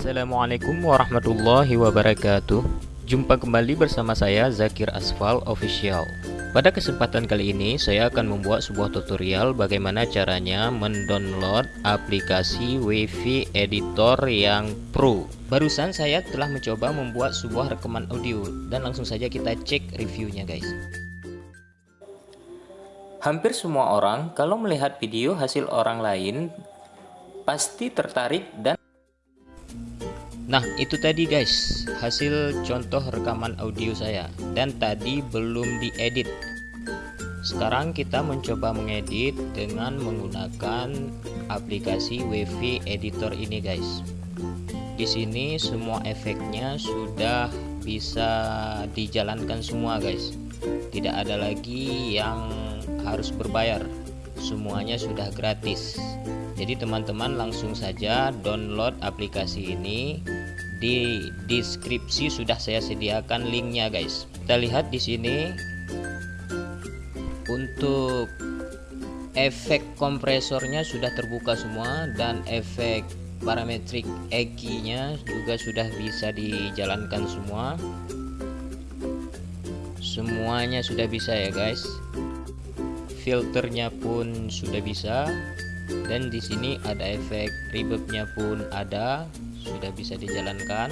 Assalamualaikum warahmatullahi wabarakatuh. Jumpa kembali bersama saya Zakir Asfal Official. Pada kesempatan kali ini saya akan membuat sebuah tutorial bagaimana caranya mendownload aplikasi WiFi Editor yang Pro. Barusan saya telah mencoba membuat sebuah rekaman audio dan langsung saja kita cek reviewnya guys. Hampir semua orang kalau melihat video hasil orang lain pasti tertarik dan Nah itu tadi guys. Hasil contoh rekaman audio saya. Dan tadi belum diedit. Sekarang kita mencoba mengedit dengan menggunakan aplikasi WiFi editor ini guys. Di sini semua efeknya sudah bisa dijalankan semua guys. Tidak ada lagi yang harus berbayar. Semuanya sudah gratis. Jadi teman-teman langsung saja download aplikasi ini di deskripsi sudah saya sediakan linknya guys. Kita lihat di sini. Untuk efek kompresornya sudah terbuka semua dan efek parametrik EQ nya juga sudah bisa dijalankan semua. Semuanya sudah bisa ya guys. Filternya pun sudah bisa. Dan di sini ada efek reverbnya pun ada sudah bisa dijalankan.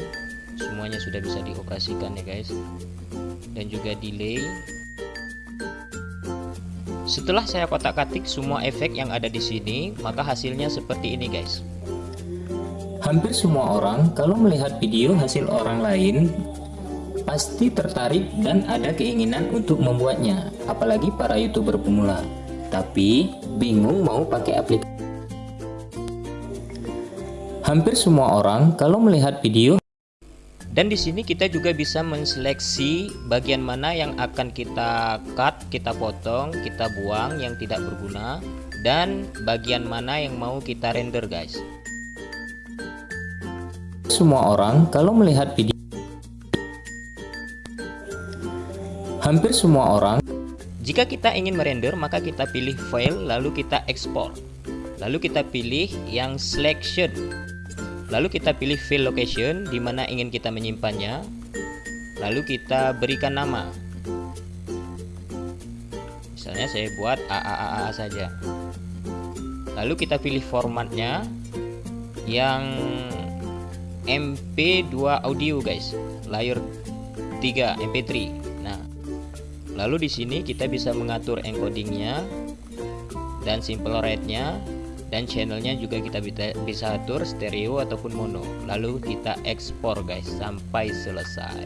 Semuanya sudah bisa dioperasikan ya guys. Dan juga delay. Setelah saya kotak-katik semua efek yang ada di sini maka hasilnya seperti ini guys. Hampir semua orang kalau melihat video hasil orang lain pasti tertarik dan ada keinginan untuk membuatnya. Apalagi para youtuber pemula. Tapi bingung mau pakai aplikasi Hampir semua orang kalau melihat video dan di sini kita juga bisa menseleksi bagian mana yang akan kita cut, kita potong, kita buang yang tidak berguna dan bagian mana yang mau kita render guys. Semua orang kalau melihat video Hampir semua orang Jika kita ingin merender maka kita pilih file lalu kita ekspor Lalu kita pilih yang selection Lalu kita pilih file location di mana ingin kita menyimpannya. Lalu kita berikan nama. Misalnya saya buat AAAA saja. Lalu kita pilih formatnya yang MP2 audio guys. Layer 3 MP3. Nah, lalu di sini kita bisa mengatur encodingnya dan simple rate-nya dan channelnya juga kita bisa atur stereo ataupun mono. Lalu kita ekspor guys sampai selesai.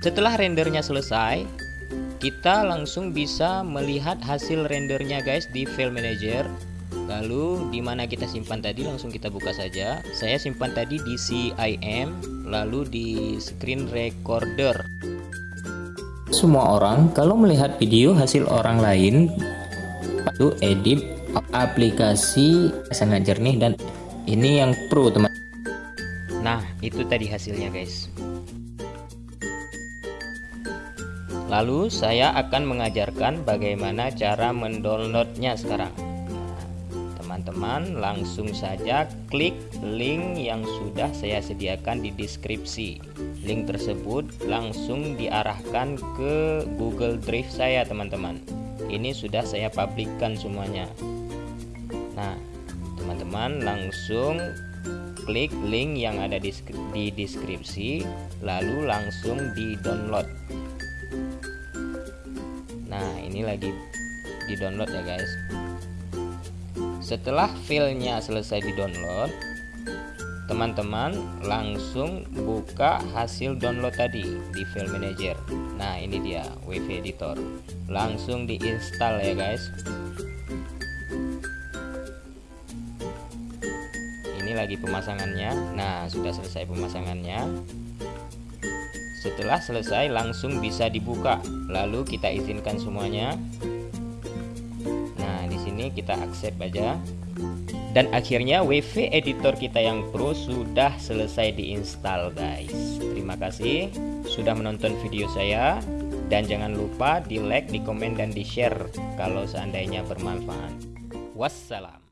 Setelah rendernya selesai kita langsung bisa melihat hasil rendernya guys di file manager. Lalu di mana kita simpan tadi langsung kita buka saja. Saya simpan tadi di CIM lalu di screen recorder semua orang kalau melihat video hasil orang lain itu edit aplikasi sangat jernih dan ini yang pro teman. Nah itu tadi hasilnya guys. Lalu saya akan mengajarkan bagaimana cara mendownloadnya sekarang teman-teman langsung saja klik link yang sudah saya sediakan di deskripsi. Link tersebut langsung diarahkan ke Google Drive saya teman-teman. Ini sudah saya publikkan semuanya. Nah teman-teman langsung klik link yang ada di, deskripsi lalu langsung di download nah ini lagi di download ya guys setelah filenya selesai di download teman-teman langsung buka hasil download tadi di file manager. Nah ini dia wifi editor. Langsung diinstal ya guys. Ini lagi pemasangannya. Nah sudah selesai pemasangannya. Setelah selesai langsung bisa dibuka. Lalu kita izinkan semuanya sini kita accept aja. Dan akhirnya WiFi editor kita yang pro sudah selesai diinstal guys. Terima kasih sudah menonton video saya. Dan jangan lupa di like di komen dan di share kalau seandainya bermanfaat. Wassalam